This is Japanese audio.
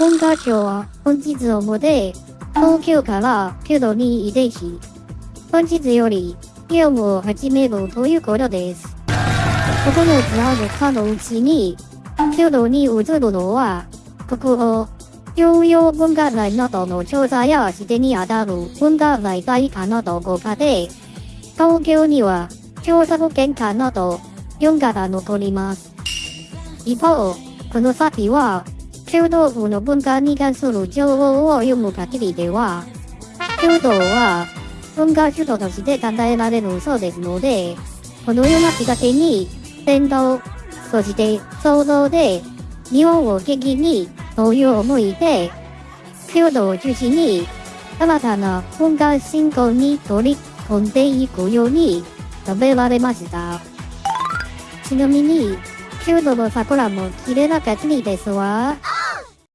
文化庁は本日をもって東京から京都に移転し、本日より業務を始めるということです。9つある課のうちに、京都に移るのは、国語、重要文化財などの調査や指定にあたる文化財会課など5課で、東京には調査保険課など4課が残ります。一方、この先は、京都府の文化に関する情報を読む限りでは、京都は文化首都として考えられるそうですので、このようなきっかけに、伝統、そして創造で、日本を元気にという思いで、京都を中心に、新たな文化振興に取り組んでいくように述べられました。ちなみに、京都の桜も綺麗な限りですわ。